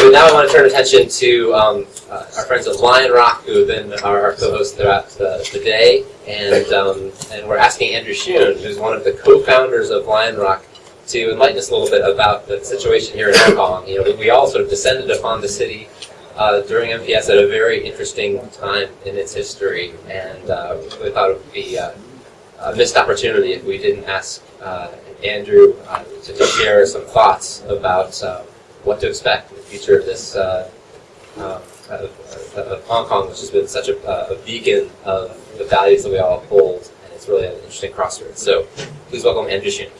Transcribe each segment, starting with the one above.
so now I want to turn attention to um, uh, our friends at Lion Rock, who have been our, co-hosts throughout the, the day, and um, and we're asking Andrew Shuen, who's one of the co-founders of Lion Rock, to enlighten us a little bit about the situation here in Hong Kong. You know, we all sort of descended upon the city uh, during MPS at a very interesting time in its history, and uh, we thought it would be uh, a missed opportunity if we didn't ask uh, Andrew uh, to, to, share some thoughts about uh, what to expect in the future of this of, of, Hong Kong, which has been such a, a beacon of the values that we all hold, and it's really an interesting crossroads. So please welcome Andrew Shuen.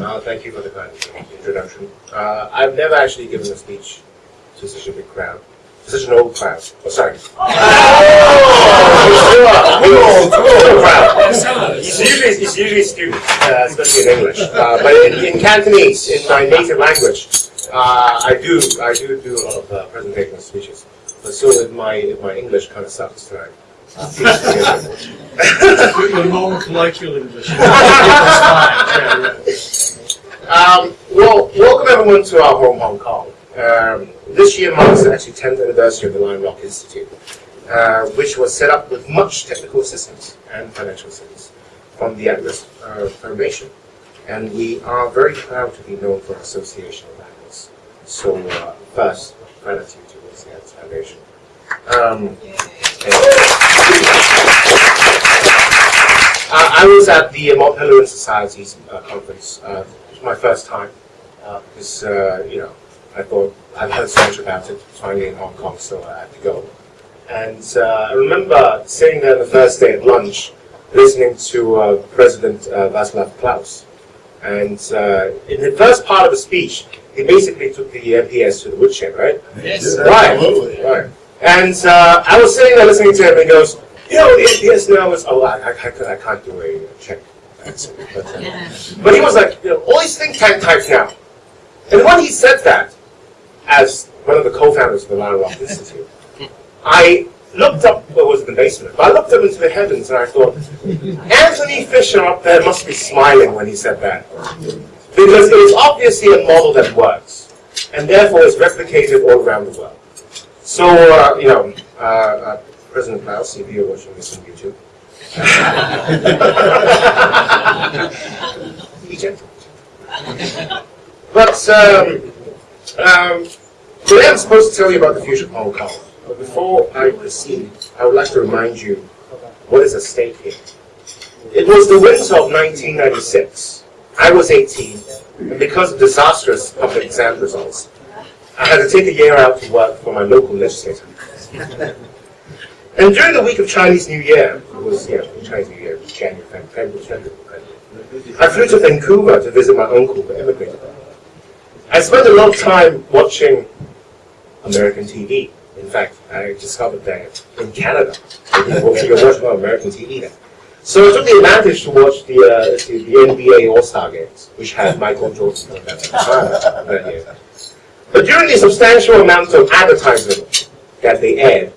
Uh, thank you for the kind introduction. Uh, I've never actually given a speech to such a big crowd, such an old crowd. Oh, sorry. Oh! It's usually, it's usually students, uh, especially in English. Uh, but in, in, Cantonese, in my native language, uh, I do I do do a lot of uh, presentation speeches. But so if my if my English kind of sucks tonight. Your non-colloquial English. Um, well, welcome everyone to our home, Hong Kong. Um, this year marks the actually 10th anniversary of the Lion Rock Institute, uh, which was set up with much technical assistance and financial assistance from the Atlas uh, Foundation. And we are very proud to be known for our association with Atlas. So uh, first, gratitude towards the Atlas Foundation. Um, I was at the Mont Society's uh, conference uh, my first time uh, because uh, you know I thought I'd heard so much about it finally in Hong Kong, so I had to go. And uh, I remember sitting there the first day at lunch, listening to uh, President uh, Václav Klaus. And uh, in the first part of the speech, he basically took the MPS to the woodshed, right? Yes, right, absolutely. Right. And I was sitting there listening to him, and he goes, "You know, the MPS now is oh, I, I, I, I can't do a check but, he was like, you know, all these think tank types now. And when he said that, as one of the co-founders of the Lion Rock Institute, I looked up, well, it was in the basement, but I looked up into the heavens and I thought, Antony Fisher up there must be smiling when he said that. Because it is obviously a model that works, and therefore is replicated all around the world. So, uh, you know, uh, uh, President Klaus, if you're watching this on YouTube, but um, um, today I'm supposed to tell you about the future oh, of Hong Kong. But before I proceed, I would like to remind you what is at stake here. It was the winter of 1996. I was 18, and because of disastrous public exam results, I had to take a year out to work for my local legislator. And during the week of Chinese New Year, it was, know, Chinese New Year, January, February, February, I flew to Vancouver to visit my uncle who immigrated there. I spent a lot of time watching American TV. In fact, I discovered that in Canada, you can watch American TV there. So I took the advantage to watch the, uh, the, the, NBA All-Star games, which had Michael Jordan at that time. But during the substantial amount of advertising that they aired,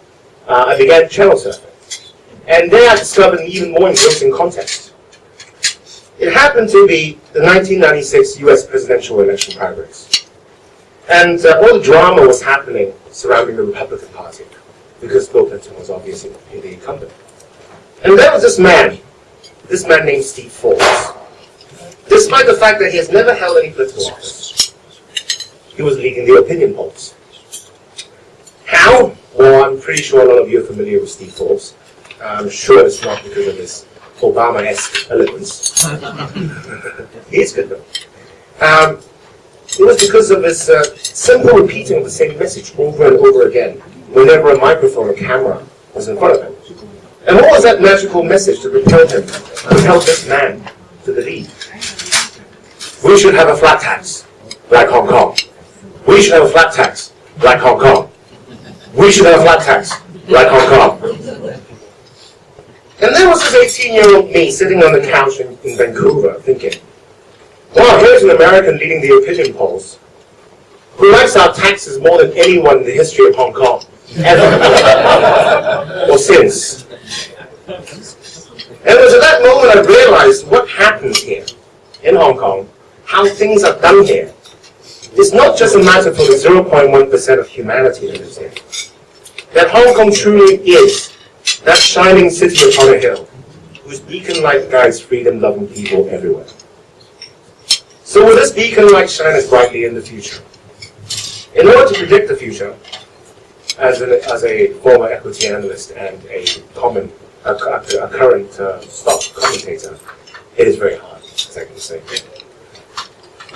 uh, I began channel surfing. And there I discovered an even more engrossing context. It happened to be the 1996 US presidential election primaries. And uh, all the drama was happening surrounding the Republican Party, because Bill Clinton was obviously the incumbent. And there was this man, this man named Steve Forbes. Despite the fact that he has never held any political office, he was leading the opinion polls. How? Well, I'm pretty sure a lot of you are familiar with Steve Forbes. I'm sure it's not because of his Obama-esque eloquence. he is good though. Um, it was because of his uh, simple repeating of the same message over and over again whenever a microphone or camera was in front of him. And what was that magical message that propelled him, propelled this man to the lead? We should have a flat tax, like Hong Kong. We should have a flat tax, like Hong Kong. We should have a flat tax, like Hong Kong. And there was this 18-year-old me sitting on the couch in, in Vancouver thinking, well, here's an American leading the opinion polls who likes our taxes more than anyone in the history of Hong Kong, ever, or since. And it was at that moment I realized what happens here in Hong Kong, how things are done here. It's not just a matter for the 0.1% of humanity that lives here. That Hong Kong truly is that shining city upon a hill, whose beacon light guides freedom-loving people everywhere. So will this beacon light shine as brightly in the future? In order to predict the future, as, an, as a former equity analyst and a common, a, a, current uh, stock commentator, it is very hard, as I can say.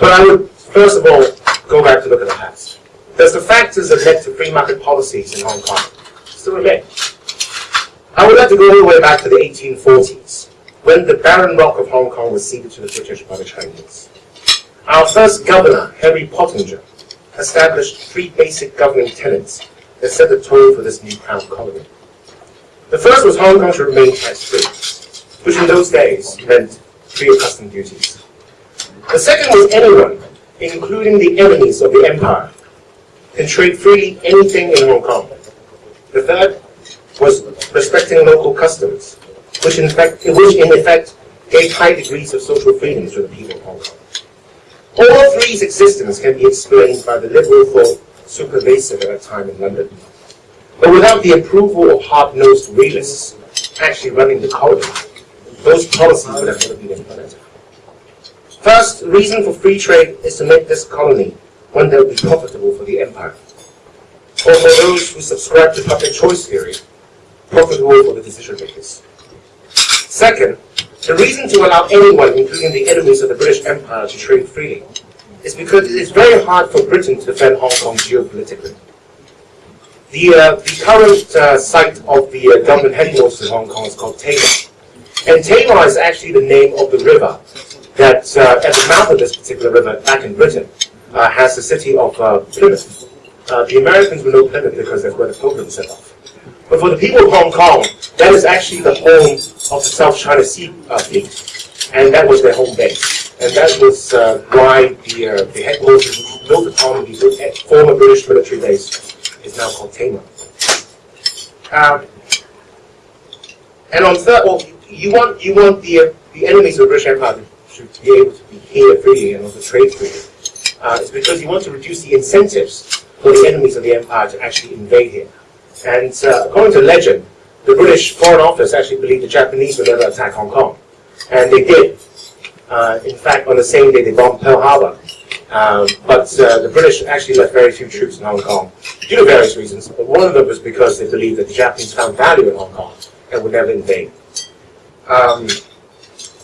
But I would, first of all, go back to look at the past. Does the factors that led to free market policies in Hong Kong still remain? I would like to go all the way back to the 1840s, when the barren rock of Hong Kong was ceded to the British by the Chinese. Our first governor, Henry Pottinger, established three basic governing tenets that set the tone for this new crown colony. The first was Hong Kong should remain tax-free, which in those days meant free of custom duties. The second was anyone, including the enemies of the empire, can trade freely anything in Hong Kong. The third was respecting local customs, which in fact, which in effect gave high degrees of social freedom to the people of Hong Kong. All three's existence can be explained by the liberal thought super pervasive at that time in London. But without the approval of hard-nosed realists actually running the colony, those policies would have never been implemented. First, the reason for free trade is to make this colony one that would be profitable for the empire. Or for those who subscribe to public choice theory, profitable for the decision makers. Second, the reason to allow anyone, including the enemies of the British Empire, to trade freely is because it is very hard for Britain to defend Hong Kong geopolitically. The, uh, the current uh, site of the uh, government headquarters in Hong Kong is called Tamar. And Tamar is actually the name of the river that, uh, at the mouth of this particular river, back in Britain, uh, has the city of uh, Plymouth. the Americans will know Plymouth because that's where the pilgrims set off. But for the people of Hong Kong, that is actually the home of the South China Sea Fleet, and that was their home base. And that was uh, why the, uh, the headquarters built upon the former British military base is now called Tamar. Um, and on third, well, you want you want the uh, the enemies of the British Empire to be able to be here freely and also trade freely. Uh, it's because you want to reduce the incentives for the enemies of the empire to actually invade here. And uh, according to legend, the British Foreign Office actually believed the Japanese would never attack Hong Kong, and they did. Uh, in fact, on the same day they bombed Pearl Harbor. Um, but uh, the British actually left very few troops in Hong Kong due to various reasons. But one of them was because they believed that the Japanese found value in Hong Kong and would never invade. Um,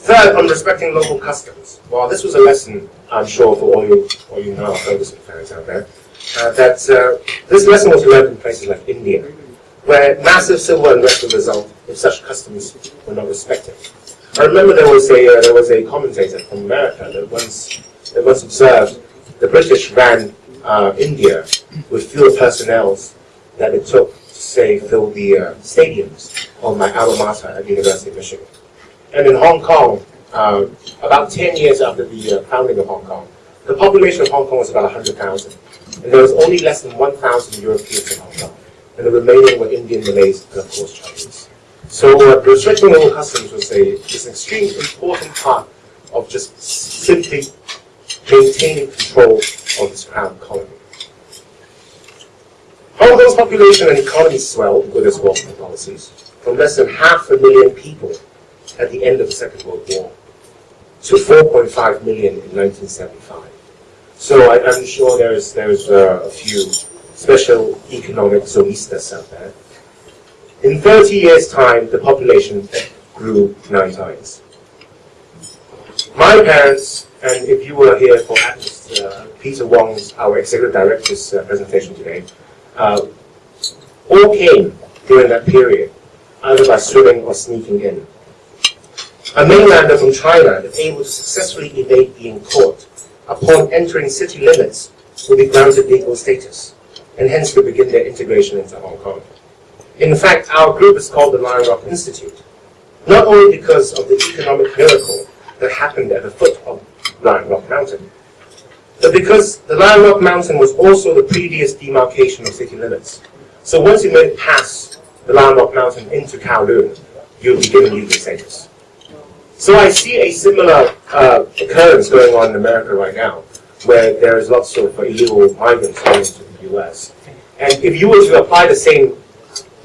third, on respecting local customs. Well, this was a lesson, I'm sure, for all you, all you know Ferguson fans out there. Uh, that uh, this lesson was learned in places like India, where massive civil unrest would result if such customs were not respected. I remember there was a uh, there was a commentator from America that once that once observed the British ran uh, India with fewer personnel that it took to say fill the uh, stadiums on my alma mater at the University of Michigan. And in Hong Kong, uh, about 10 years after the uh, founding of Hong Kong, the population of Hong Kong was about 100,000. And there was only less than 1,000 Europeans in Hong Kong. And the remaining were Indian, Malays, and of course Chinese. So uh, restricting local customs was a, is an extremely important part of just simply maintaining control of this crown colony. Hong population and economy swelled with its welfare policies from less than half a million people at the end of the Second World War to 4.5 million in 1975. So I, am sure there's, there's uh, a few special economic zonistas out there in 30 years' time, the population grew nine times. My parents, and if you were here for Atlas, uh, Peter Wong's, our executive director's uh, presentation today, uh, all came during that period, either by swimming or sneaking in. A mainlander from China that able to successfully evade being caught upon entering city limits will be granted legal status, and hence will begin their integration into Hong Kong. In fact, our group is called the Lion Rock Institute, not only because of the economic miracle that happened at the foot of Lion Rock Mountain, but because the Lion Rock Mountain was also the previous demarcation of city limits. So once you made it past the Lion Rock Mountain into Kowloon, you'll be given legal status. So I see a similar uh, occurrence going on in America right now, where there is lots of illegal migrants coming to the U.S. And if you were to apply the same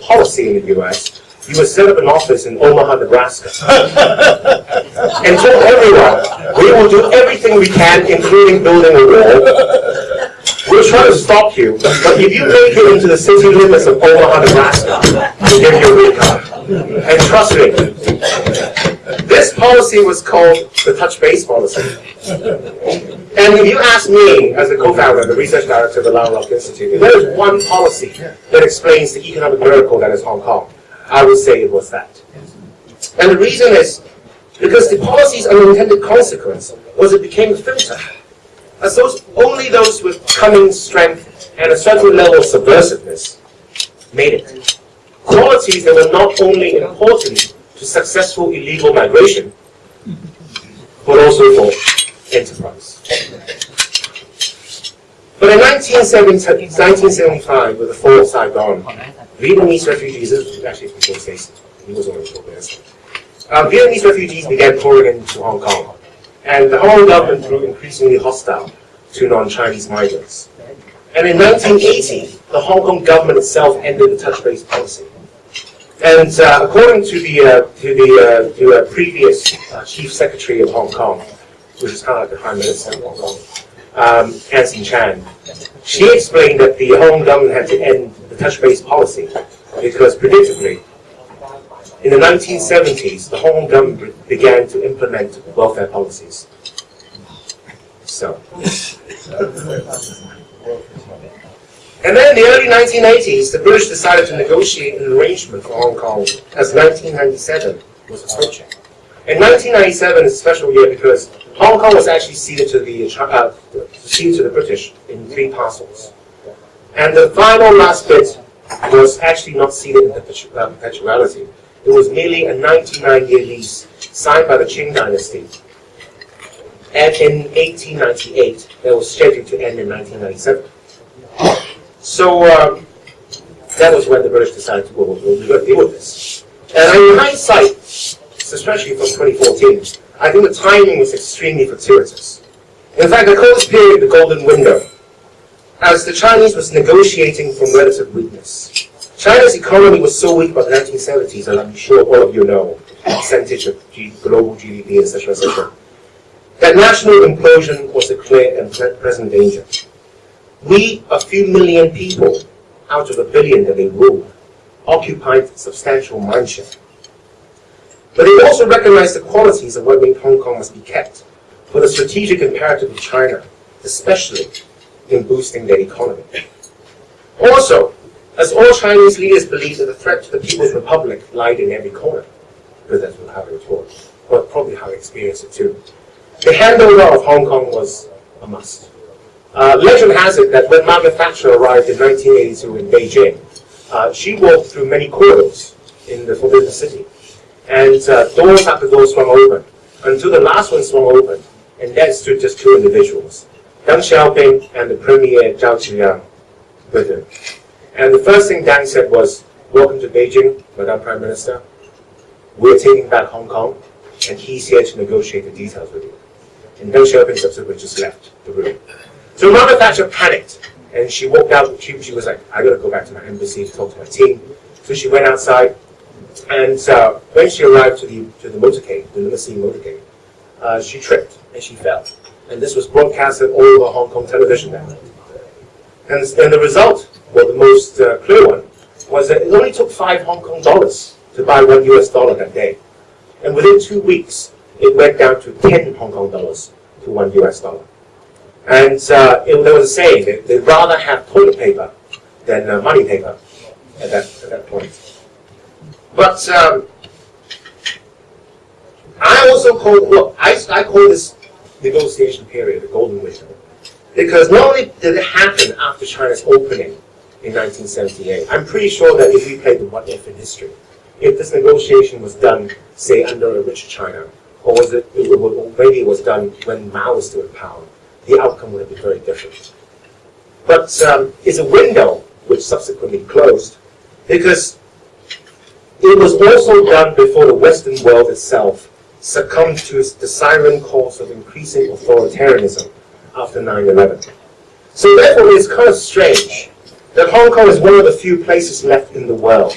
policy in the U.S., you would set up an office in Omaha, Nebraska, and tell everyone, we will do everything we can, including building a wall. We'll try to stop you, but if you make it into the city limits of Omaha, Nebraska, we'll give you a card. And trust me, this policy was called the touch base policy. And if you ask me, as a co-founder, the research director of the Lion Rock Institute, if there is one policy that explains the economic miracle that is Hong Kong, I would say it was that. And the reason is because the policy's unintended consequence was it became a filter. As those, only those with cunning strength and a certain level of subversiveness made it. Qualities that were not only important to successful illegal migration, but also for enterprise. But in 1970 1975, with the fall of Saigon, Vietnamese refugees, actually from Bill Stacey, he was. Uh, Vietnamese refugees began pouring into Hong Kong, and the Hong Kong government grew increasingly hostile to non-Chinese migrants. And in 1980, the Hong Kong government itself ended the touch-base policy. And uh, according to the uh, to the uh, to a previous uh, chief secretary of Hong Kong, which is kind of like the prime minister of Hong Kong, um, Anson Chan, she explained that the Hong Kong government had to end the touch-base policy because predictably, in the 1970s, the Hong Kong government began to implement welfare policies. So. And then in the early 1980s, the British decided to negotiate an arrangement for Hong Kong as 1997 was approaching. In 1997 is a special year because Hong Kong was actually ceded to the uh, ceded to the British in three parcels. And the final last bit was actually not ceded in uh, perpetuality. It was merely a 99-year lease signed by the Qing dynasty. And in 1898, that was scheduled to end in 1997. So um, that was when the British decided to go, well, we're going to deal with this. And in hindsight, especially from 2014, I think the timing was extremely fortuitous. In fact, I call this period the golden window, as the Chinese was negotiating from relative weakness. China's economy was so weak by the 1970s, and I'm sure all of you know the percentage of G global GDP, etc., etc., that national implosion was a clear and present danger. We, a few million people, out of a billion that they ruled, occupied substantial mindshare. But they also recognized the qualities of what made Hong Kong must be kept for the strategic imperative of China, especially in boosting their economy. Also, as all Chinese leaders believed that the threat to the People's Republic lied in every corner, because that's how they were taught, but probably how experienced it too. The handover of Hong Kong was a must. Uh, legend has it that when Margaret Thatcher arrived in 1982 in Beijing, uh, she walked through many corridors in the Forbidden City. And uh, doors after doors swung open, until the last one swung open, and there stood just two individuals, Deng Xiaoping and the Premier Zhao Ziyang with him. And the first thing Deng said was, welcome to Beijing, Madam Prime Minister. We're taking back Hong Kong, and he's here to negotiate the details with you. And Deng Xiaoping subsequently just left the room. So Margaret Thatcher panicked, and she walked out. of the She, she was like, I gotta go back to my embassy to talk to my team. So she went outside, and uh, when she arrived to the to the motorcade, the limousine motorcade, uh, she tripped and she fell. And this was broadcasted all over Hong Kong television that night. And, and the result, well, the most uh, clear one, was that it only took five Hong Kong dollars to buy one US dollar that day. And within two weeks, it went down to 10 Hong Kong dollars to one US dollar. And uh, it, there was a saying that they'd rather have toilet paper than uh, money paper at that, at that point. But um, I also call, look, I, I call this negotiation period the golden window. Because not only did it happen after China's opening in 1978, I'm pretty sure that if we played the what if in history, if this negotiation was done, say, under a rich China, or was it, it, it maybe it was done when Mao was still in power, the outcome would have been very different. But um, it's a window which subsequently closed because it was also done before the Western world itself succumbed to the siren calls of increasing authoritarianism after 9-11. So therefore, it's kind of strange that Hong Kong is one of the few places left in the world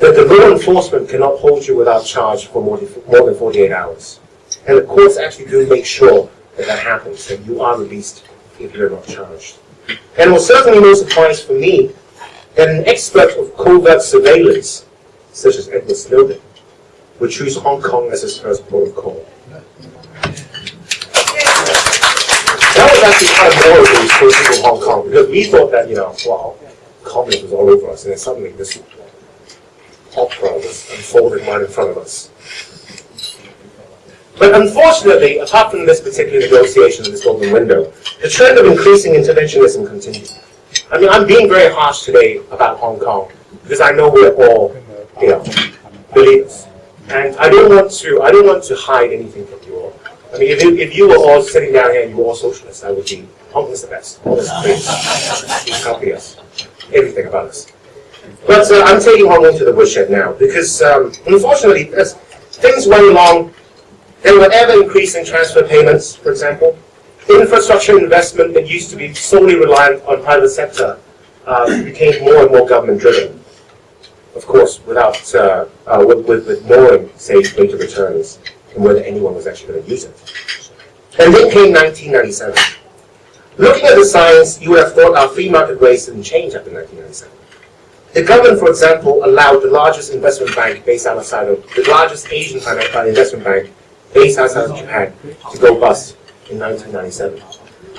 that the law enforcement cannot hold you without charge for more than, more than 48 hours. And the courts actually do make sure that that happens, that you are released if you're not charged. And it was certainly no surprise for me that an expert of covert surveillance, such as Edward Snowden, would choose Hong Kong as his first port of call. That was actually kind of more for the people of Hong Kong, because we thought that, you know, wow, communism was all over us, and then suddenly this opera was unfolded right in front of us. But unfortunately, apart from this particular negotiation of this golden window, the trend of increasing interventionism continued. I mean, I'm being very harsh today about Hong Kong because I know we're all, you know, believers, and I don't want to, I don't want to hide anything from you all. I mean, if you, if you were all sitting down here and you were all socialists, I would be Hong Kong's the best. Please copy us, everything about us. But uh, I'm taking Hong Kong to the woodshed now because, um, unfortunately, as things went along there were ever increasing transfer payments, for example. Infrastructure investment that used to be solely reliant on private sector uh, became more and more government driven. Of course, without uh, uh, with, with, with knowing, say, rate returns and whether anyone was actually going to use it. And then came 1997. Looking at the science, you would have thought our free market race didn't change after 1997. The government, for example, allowed the largest investment bank based outside of the largest Asian Financial investment bank based outside of Japan to go bust in 1997.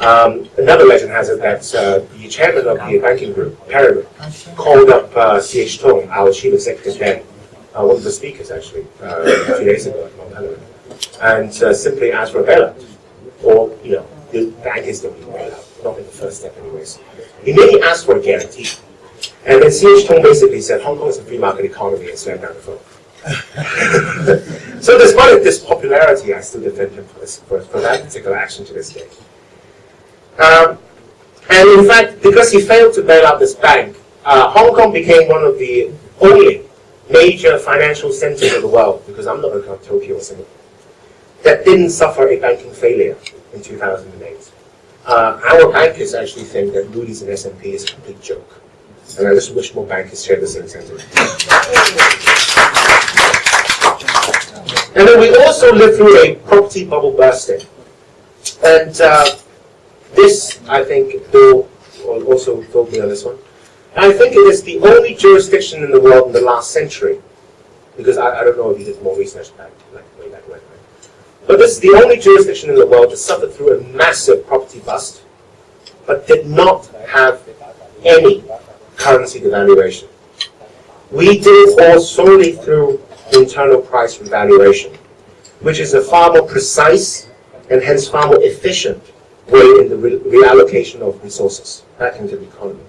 Um, another legend has it that uh, the chairman of the banking group, Peregrine, called up uh, C.H. Tung, our chief executive then, uh, one of the speakers actually, uh, a few days ago at and uh, simply asked for a bailout. Or, you know, the bankers don't need a bailout, not in the first step anyways. He merely asked for a guarantee. And then C.H. Tung basically said, Hong Kong is a free market economy and slammed down the phone. so despite this popularity, I still defend him for, this, for, for that particular action to this day. Um, and in fact, because he failed to bail out this bank, uh, Hong Kong became one of the only major financial centers of the world, because I'm not going looking at Tokyo or Singapore, that didn't suffer a banking failure in 2008. Uh, our bankers actually think that Moody's and S&P is a complete joke. And I just wish more bankers shared the same sentiment. And then we also lived through a property bubble bursting. And uh, this, I think, Bill also told me on this one. I think it is the only jurisdiction in the world in the last century, because I, I don't know if you did more research back, like way back when, but this is the only jurisdiction in the world that suffered through a massive property bust, but did not have any currency devaluation. We did it all solely through internal price revaluation, which is a far more precise and hence far more efficient way in the re reallocation of resources back into the economy.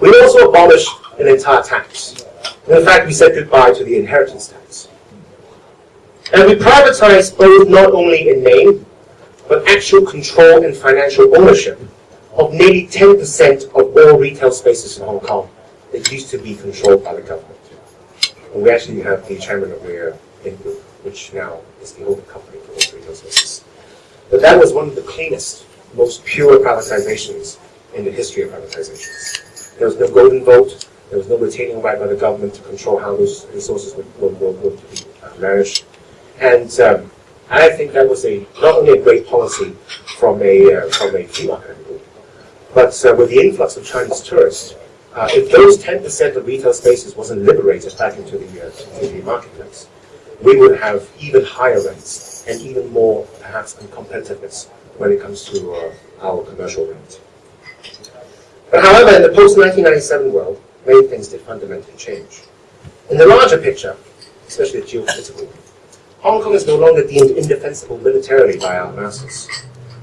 We also abolished an entire tax. in fact, we said goodbye to the inheritance tax. And we privatized both not only in name, but actual control and financial ownership of nearly 10% of all retail spaces in Hong Kong that used to be controlled by the government. And we actually have the chairman of the uh, Group, which now is the holding company for those retail spaces. But that was one of the cleanest, most pure privatizations in the history of privatizations. There was no golden vote, there was no retaining right by the government to control how those resources would, would, be managed. And um, I think that was a not only a great policy from a uh, from a free market but uh, with the influx of Chinese tourists, uh, if those 10% of retail spaces wasn't liberated back into the, uh, into the marketplace, we would have even higher rents and even more, perhaps, uncompetitiveness when it comes to uh, our commercial rent. But however, in the post-1997 world, many things did fundamentally change. In the larger picture, especially the geopolitical, Hong Kong is no longer deemed indefensible militarily by our masters.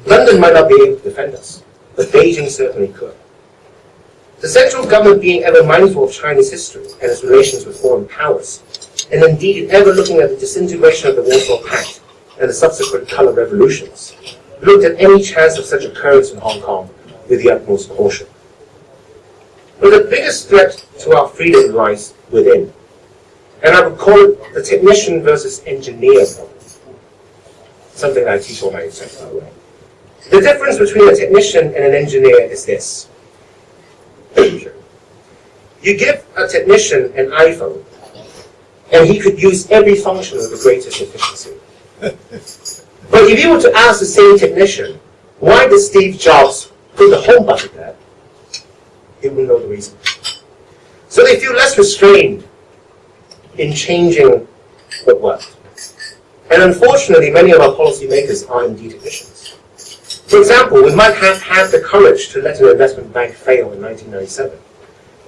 London might not be able to defend us, but Beijing certainly could. The central government being ever mindful of Chinese history and its relations with foreign powers, and indeed ever looking at the disintegration of the Warsaw Pact and the subsequent color revolutions, looked at any chance of such occurrence in Hong Kong with the utmost caution. But the biggest threat to our freedom lies within. And I would call it the technician versus engineer problem. something I teach all my exams, by the way. The difference between a technician and an engineer is this. You give a technician an iPhone, and he could use every function with the greatest efficiency. But if you were to ask the same technician, why did Steve Jobs put the home button there? He wouldn't know the reason. So they feel less restrained in changing what worked. And unfortunately, many of our policymakers are indeed technicians. For example, we might have had the courage to let an investment bank fail in 1997,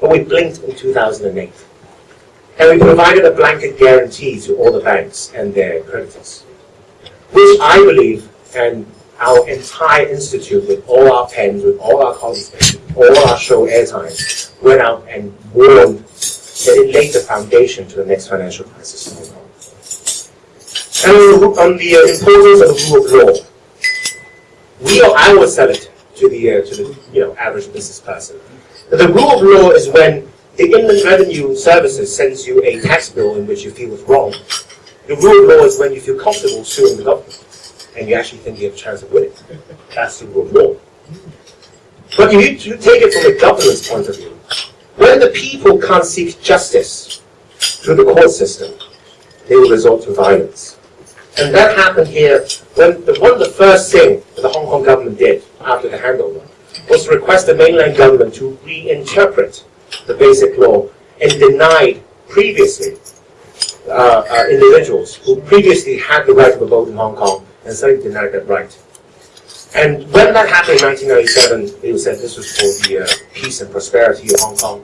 but we blinked in 2008. And we provided a blanket guarantee to all the banks and their creditors, which I believe, and our entire institute, with all our pens, with all our colleagues, all our show airtime, went out and warned that it laid the foundation to the next financial crisis. And on the importance of the rule of law, we or I will sell it to the uh, to the you know average business person. The rule of law is when the Inland Revenue Services sends you a tax bill in which you feel is wrong. The rule of law is when you feel comfortable suing the government and you actually think you have a chance of winning. That's the rule of law. But you take it from a government's point of view, when the people can't seek justice through the court system, they will resort to violence. And that happened here when the, one of the first things that the Hong Kong government did after the handover was to request the mainland government to reinterpret the basic law and denied previously uh, uh, individuals who previously had the right to vote in Hong Kong and suddenly denied that right. And when that happened in 1997, it was said this was for the uh, peace and prosperity of Hong Kong.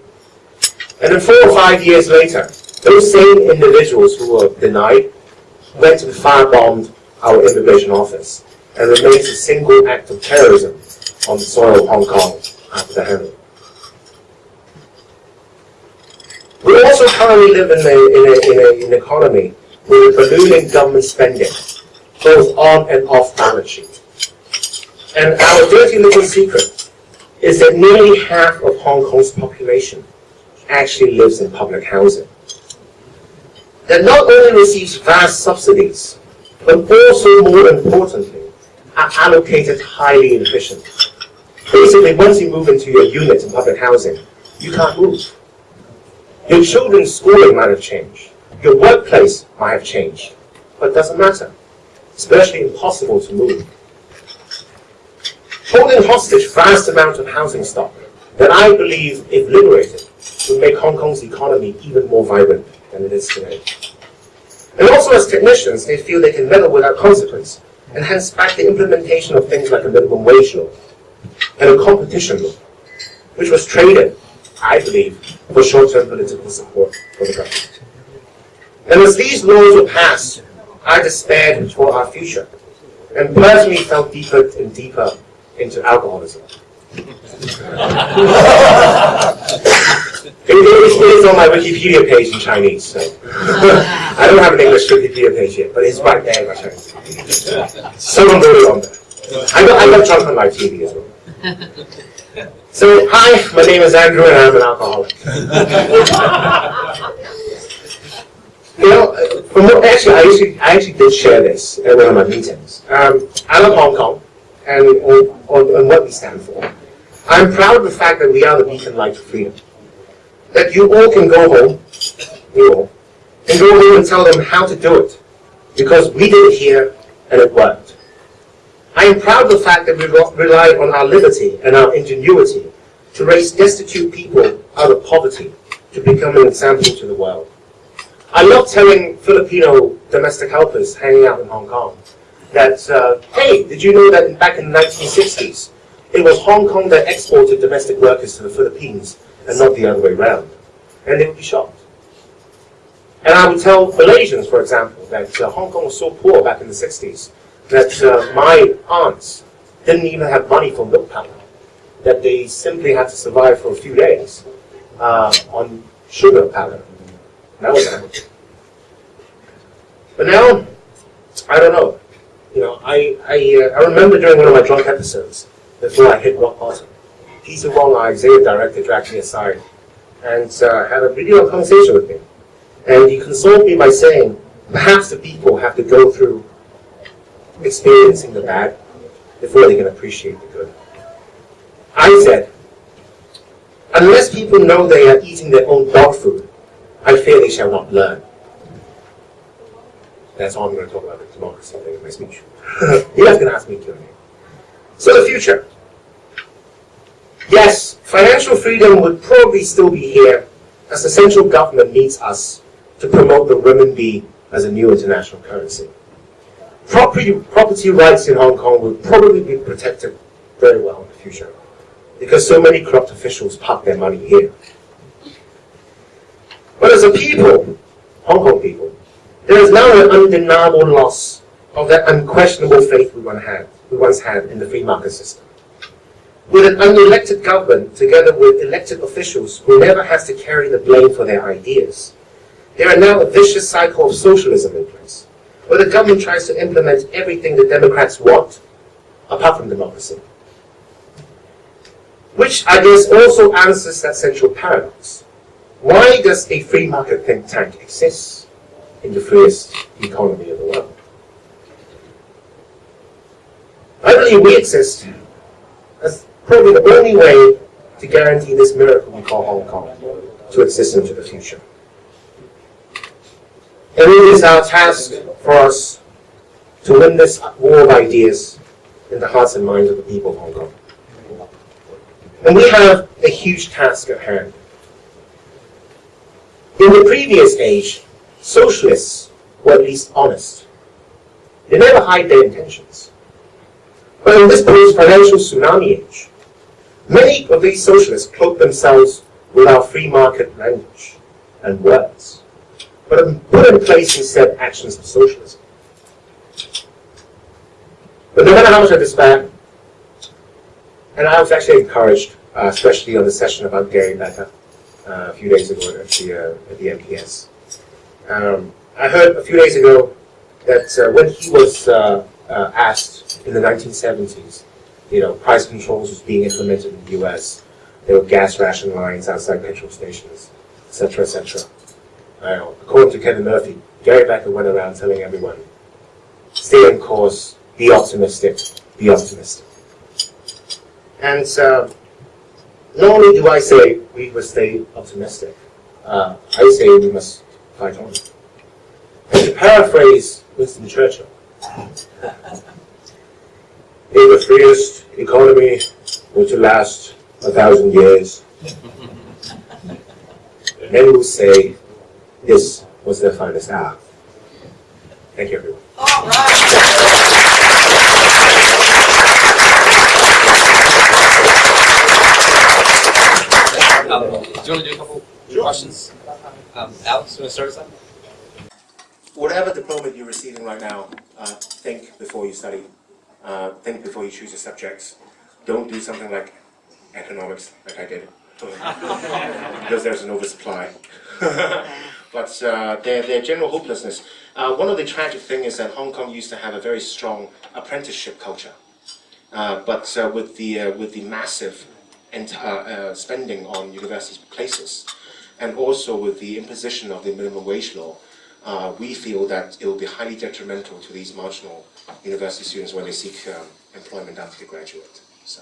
And then four or five years later, those same individuals who were denied went and firebombed our immigration office and remains a single act of terrorism on the soil of Hong Kong after the handover. We also currently live in, a, in, a, in, a, an economy with ballooning government spending, both on and off balance sheet. And our dirty little secret is that nearly half of Hong Kong's population actually lives in public housing. That not only receives vast subsidies, but also, more importantly, are allocated highly inefficient. Basically, once you move into your unit in public housing, you can't move. Your children's schooling might have changed. Your workplace might have changed. But it doesn't matter. It's virtually impossible to move. Holding hostage vast amounts of housing stock that I believe, if liberated, would make Hong Kong's economy even more vibrant than it is today. And also as technicians, they feel they can meddle without consequence, and hence back the implementation of things like a minimum wage law and a competition law, which was traded I believe, for short-term political support for the government. And as these laws were passed, I despaired for our future, and personally fell deeper and deeper into alcoholism. It, is, it is on my Wikipedia page in Chinese, so I don't have an English Wikipedia page yet, but it's right there in my Chinese. Someone wrote it on there. I got, I got drunk on my TV as well. So, hi, my name is Andrew and I'm an alcoholic. you know, from what, actually, I actually, I actually did share this at one of my meetings. Um, I love Hong Kong and on, on, on what we stand for. I'm proud of the fact that we are the beacon light of freedom. That you all can go home, you all, and go home and tell them how to do it. Because we did it here and it worked. I am proud of the fact that we rely on our liberty and our ingenuity to raise destitute people out of poverty to become an example to the world. I love telling Filipino domestic helpers hanging out in Hong Kong that, uh, hey, did you know that back in the 1960s, it was Hong Kong that exported domestic workers to the Philippines and not the other way around? And they would be shocked. And I would tell Malaysians, for example, that uh, Hong Kong was so poor back in the 60s that uh, my aunts didn't even have money for milk powder, that they simply had to survive for a few days uh, on sugar powder. That was it. But now, I don't know. You know, I I, uh, I remember during one of my drunk episodes, before I hit rock bottom, Peter Wong, our executive director, dragged me aside and uh, had a video conversation with me. And he consoled me by saying, perhaps the people have to go through experiencing the bad before they can appreciate the good. I said, unless people know they are eating their own dog food, I fear they shall not learn. That's all I'm going to talk about in democracy in my speech. you guys can ask me Q&A. So the future. Yes, financial freedom would probably still be here as the central government needs us to promote the renminbi as a new international currency. Property, property rights in Hong Kong will probably be protected very well in the future because so many corrupt officials park their money here. But as a people, Hong Kong people, there is now an undeniable loss of that unquestionable faith we once had, we once had in the free market system. With an unelected government, together with elected officials who never has to carry the blame for their ideas, there are now a vicious cycle of socialism in place, where the government tries to implement everything the Democrats want, apart from democracy. Which I guess also answers that central paradox. Why does a free market think tank exist in the freest economy of the world? I believe we exist as probably the only way to guarantee this miracle we call Hong Kong to exist into the future. And it is our task for us to win this war of ideas in the hearts and minds of the people of Hong Kong. And we have a huge task at hand. In the previous age, socialists were at least honest. They never hide their intentions. But in this post-financial tsunami age, many of these socialists cloak themselves with our free market language and words, but put in place instead actions of socialism. But no matter how much I despair, and I was actually encouraged, uh, especially on the session about Gary Becker uh, a few days ago at the, uh, at the MPS. Um, I heard a few days ago that uh, when he was uh, uh, asked in the 1970s, you know, price controls was being implemented in the U.S. There were gas ration lines outside petrol stations, etc., etc. Uh, according to Kevin Murphy, Gary Becker went around telling everyone, stay on course, be optimistic, be optimistic. And uh, not only do I say we must stay optimistic, uh, I say we must fight on. And to paraphrase Winston Churchill, if the freest economy were to last a thousand years, many will say this was their finest hour. Thank you, everyone. All right. Um, do you want to do a couple questions? Um, Alex, you want to start us off? Whatever diploma you're receiving right now, uh, think before you study. Uh, think before you choose your subjects. Don't do something like economics, like I did, because there's an oversupply. but uh, their, their general hopelessness. Uh, one of the tragic things is that Hong Kong used to have a very strong apprenticeship culture. Uh, but uh, with the uh, with the massive spending on university places, and also with the imposition of the minimum wage law, we feel that it will be highly detrimental to these marginal university students when they seek um, employment after they graduate. So,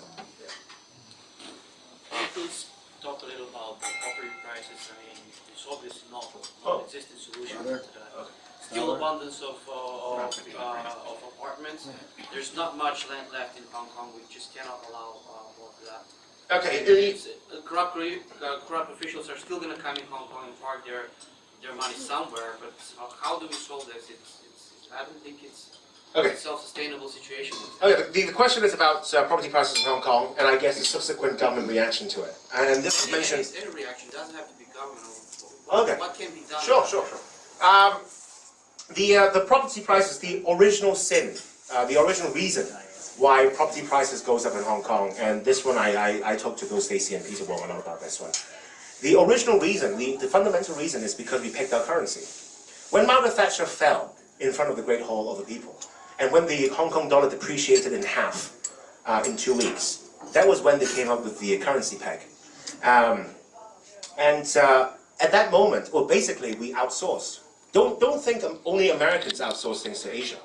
Please talk a little about the property prices. I mean, it's obviously not Oh. an existing solution to that. Still abundance of, uh, of, uh, of apartments. There's not much land left in Hong Kong. We just cannot allow uh, more of that. okay, It's, uh, corrupt, uh, corrupt officials are still going to come in Hong Kong and park their their money somewhere. But how, how do we solve this? It's, it's, I don't think it's Okay. self-sustainable situation. Okay, the, the question is about uh, property prices in Hong Kong, and I guess the subsequent government reaction to it. And this was mentioned. any, any reaction doesn't have to be government. Okay. What can be done? Sure, sure, sure. Um, the uh, the property prices, the original sin, uh, the original reason why property prices goes up in Hong Kong, and this one I I, I talked to both Stacey and Peter Wong about this one. The original reason, the, the fundamental reason, is because we picked our currency. When Margaret Thatcher fell in front of the Great Hall of the People, and when the Hong Kong dollar depreciated in half uh, in two weeks, that was when they came up with the currency peg. Um, and uh, at that moment, well, basically, we outsourced. Don't don't think only Americans outsource things to Asia.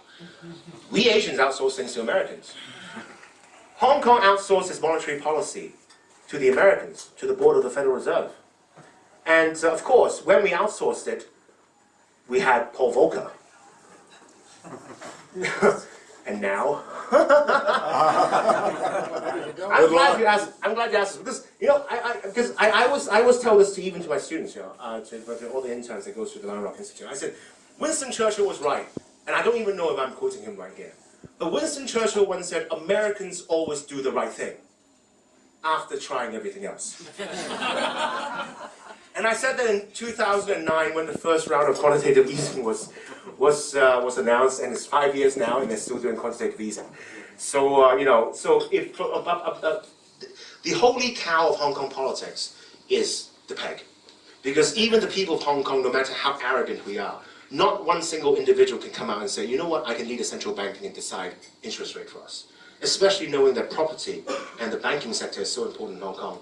we Asians outsource things to Americans. Hong Kong outsourced its monetary policy to the Americans, to the board of the Federal Reserve. And uh, of course, when we outsourced it, we had Paul Volcker. and now, I'm glad you asked. I'm glad you asked because you know I, I because I, I was I always tell this to even to my students, you know, uh, to, to all the interns that go through the Lion Rock Institute. I said, Winston Churchill was right, and I don't even know if I'm quoting him right here. But Winston Churchill once said, "Americans always do the right thing." After trying everything else. And I said that in 2009 when the first round of quantitative easing was was uh, was announced, and it's five years now, and they're still doing quantitative easing. So uh, you know, so if uh, uh, uh, the holy cow of Hong Kong politics is the peg, because even the people of Hong Kong, no matter how arrogant we are, not one single individual can come out and say, you know what, I can lead a central bank and decide interest rate for us. Especially knowing that property and the banking sector is so important in Hong Kong,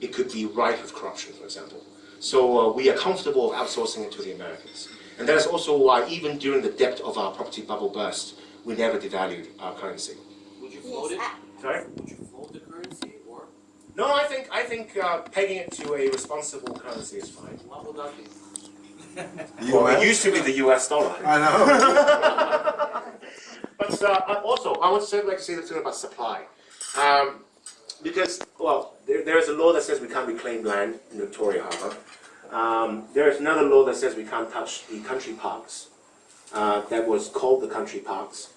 it could be rife with corruption, for example. So uh, we are comfortable outsourcing it to the Americans. And that is also why even during the depth of our property bubble burst, we never devalued our currency. Would you float it? Sorry? Would you float the currency or No, I think I think uh, pegging it to a responsible currency is fine. what would that be? Well, it used to be the U.S. dollar. I know. But uh, also, I would say, like to say something about supply. Um, because, well, there, there is a law that says we can't reclaim land in Victoria Harbour. Um, there is another law that says we can't touch the country parks. Uh, that was called the country parks,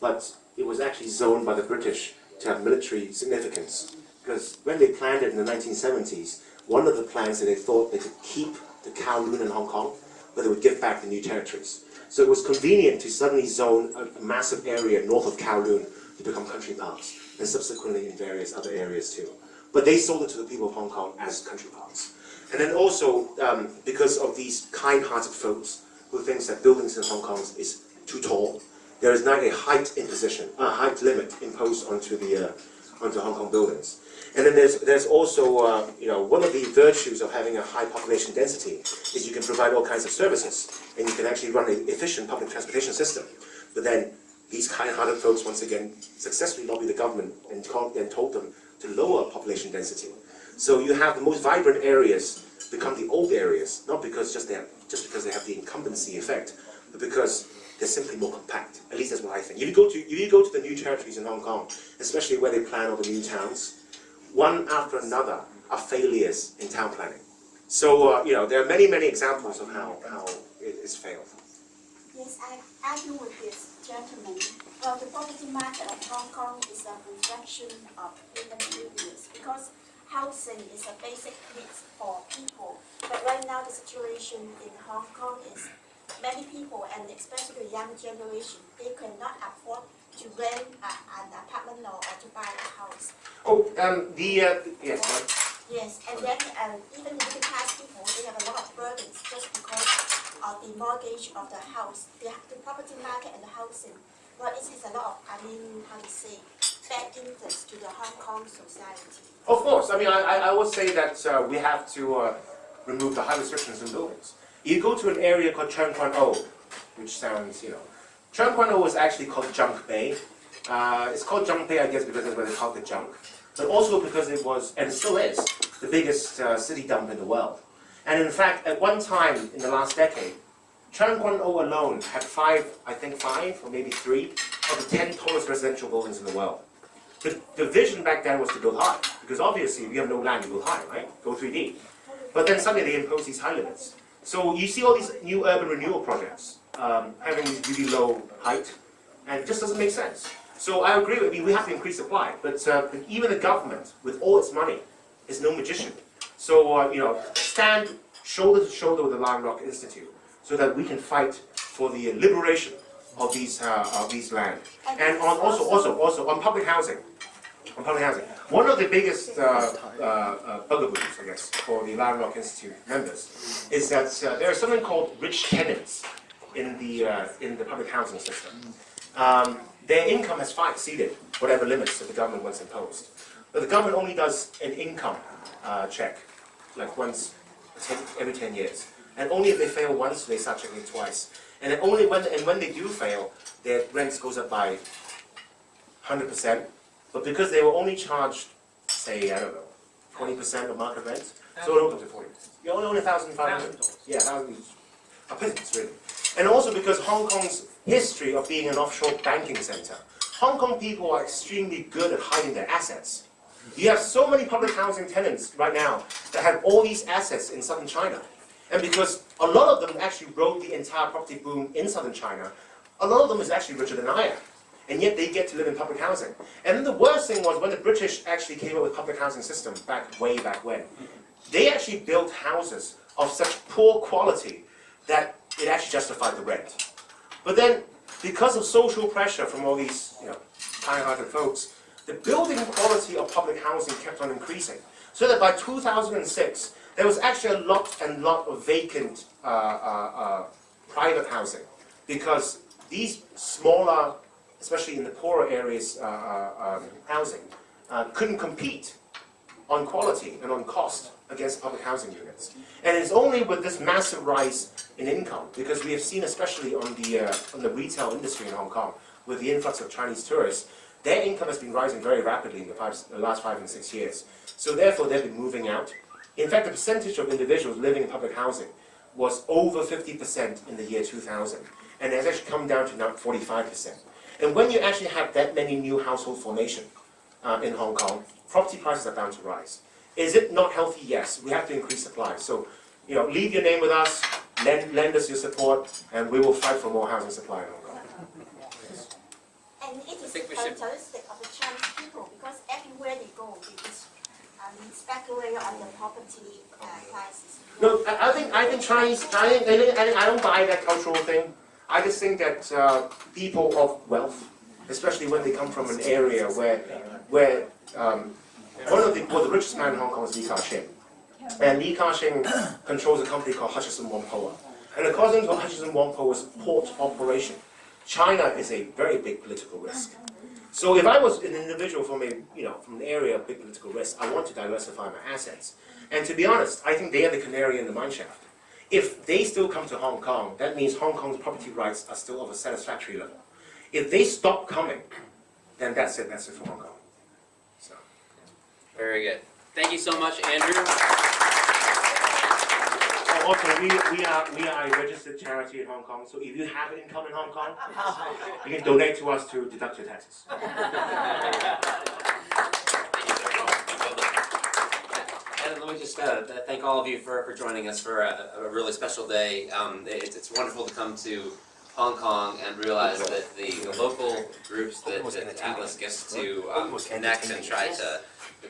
but it was actually zoned by the British to have military significance. Because when they planned it in the 1970s, one of the plans that they thought they could keep the Kowloon in Hong Kong, but they would give back the new territories. So it was convenient to suddenly zone a massive area north of Kowloon to become country parks, and subsequently in various other areas too. But they sold it to the people of Hong Kong as country parks. And then also, um, because of these kind-hearted folks who thinks that buildings in Hong Kong is too tall, there is now a height imposition, a height limit imposed onto the uh, onto Hong Kong buildings. And then there's there's also uh, you know one of the virtues of having a high population density is you can provide all kinds of services and you can actually run an efficient public transportation system. But then these kind-hearted folks once again successfully lobbied the government and, and told them to lower population density. So you have the most vibrant areas become the old areas, not because just they have, just because they have the incumbency effect, but because they're simply more compact. At least that's what I think. If you go to if you go to the new territories in Hong Kong, especially where they plan all the new towns, one after another are failures in town planning. So uh, you know there are many many examples of how how it is failed. Yes, I argue with this gentleman. Well, the property market of Hong Kong is a reflection of human needs because housing is a basic need for people. But right now, the situation in Hong Kong is many people, and especially the young generation, they cannot afford to rent a, an apartment or, or to buy a house. Oh, um, the uh, yes. Yes, and then um, even middle class people, they have a lot of burdens just because of the mortgage of the house, the, the property market and the housing. Well, is a lot of, I mean, how to say, bad to the Hong Kong society. Of course. I mean, I, I would say that uh, we have to uh, remove the high restrictions in buildings. You go to an area called Tseung Kwan O, which sounds, you know, Tseung Kwan O was actually called Junk Bay. Uh, it's called Junk Bay, I guess, because that's where they called the junk, but also because it was, and it still is, the biggest uh, city dump in the world. And in fact, at one time in the last decade, Tseung Kwan O alone had five, I think five, or maybe three, of the ten tallest residential buildings in the world. The, the vision back then was to build high, because obviously we have no land to build high, right? Go 3D. But then suddenly they impose these high limits. So you see all these new urban renewal projects um, having these really low height, and it just doesn't make sense. So I agree with mean, we have to increase supply, but uh, even the government, with all its money, is no magician. So uh, you know, stand shoulder to shoulder with the Lion Rock Institute, so that we can fight for the liberation of these uh, of these land, and on also also also on public housing on public housing. One of the biggest uh, uh, uh, bugaboos, I guess, for the Rock Institute members is that uh, there is something called rich tenants in the uh, in the public housing system. Um, their income has far exceeded whatever limits that the government once imposed. But the government only does an income check, like once every 10 years. And only if they fail once, they start checking it twice. And only when, and when they do fail, their rents goes up by 100%. But because they were only charged, say, I don't know, 20% of market rent, so it go to 40. You're only, only 1,500. Yeah, 1,000 a pittance, really. And also because Hong Kong's history of being an offshore banking center, Hong Kong people are extremely good at hiding their assets. You have so many public housing tenants right now that have all these assets in southern China. And because a lot of them actually rode the entire property boom in southern China, a lot of them is actually richer than I am. And yet they get to live in public housing. And then the worst thing was when the British actually came up with public housing system back way back when, they actually built houses of such poor quality that it actually justified the rent. But then, because of social pressure from all these, you know, kind-hearted folks, the building quality of public housing kept on increasing. So that by 2006, there was actually a lot and lot of vacant uh, uh, uh, private housing because these smaller, especially in the poorer areas, uh, uh, um, housing couldn't compete on quality and on cost against public housing units. And it's only with this massive rise in income, because we have seen, especially on the, uh, on the retail industry in Hong Kong, with the influx of Chinese tourists, their income has been rising very rapidly in the, five, the last five and six years. So therefore, they've been moving out. In fact, the percentage of individuals living in public housing was over 50% in the year 2000, and it has actually come down to now 45%. And when you actually have that many new household formation uh, in Hong Kong, property prices are bound to rise. Is it not healthy? Yes. We have to increase supply. So, you know, leave your name with us, lend, lend us your support, and we will fight for more housing supply in Hong Kong. And it is think we should- characteristic of the Chinese people because everywhere they go, they just um, speculate on the property uh, prices. No, I, I think I think Chinese. I think, I think I don't buy that cultural thing. I just think that uh, people of wealth, especially when they come from an area where where um, one of the well, the richest man in Hong Kong is Li Ka-shing, and Li Ka-shing controls a company called Hutchison Whampoa. And according to Hutchison Whampoa's port operation, China is a very big political risk. So if I was an individual from a, you know, from an area of big political risk, I want to diversify my assets. And to be honest, I think they are the canary in the mine shaft. If they still come to Hong Kong, that means Hong Kong's property rights are still of a satisfactory level. If they stop coming, then that's it, that's it for Hong Kong. So. Very good. Thank you so much, Andrew. Also, we, we are, we are a registered charity in Hong Kong, so if you have an income in Hong Kong, you can donate to us to deduct your taxes. And let me just uh, thank all of you for, for joining us for a, a really special day. Um, it's, it's wonderful to come to Hong Kong and realize that the, the local groups that, that Atlas gets to um, connect and try to,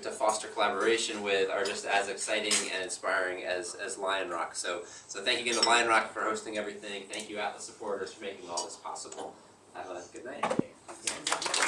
to foster collaboration with are just as exciting and inspiring as, as Lion Rock. So, so thank you again to Lion Rock for hosting everything. Thank you Atlas supporters for making all this possible. Have a good night.